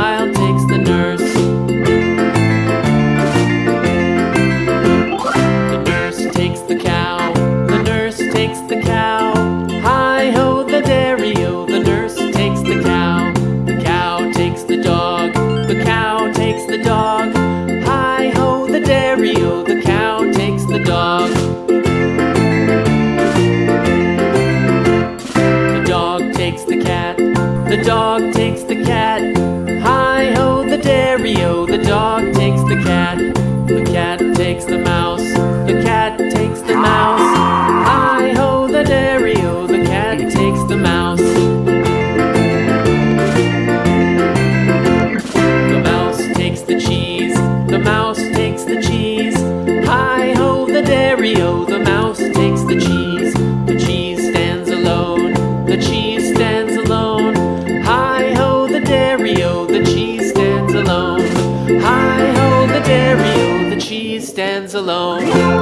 child. the dog takes the cat, the cat takes the mouse. I hold the dairy, oh, the cheese stands alone.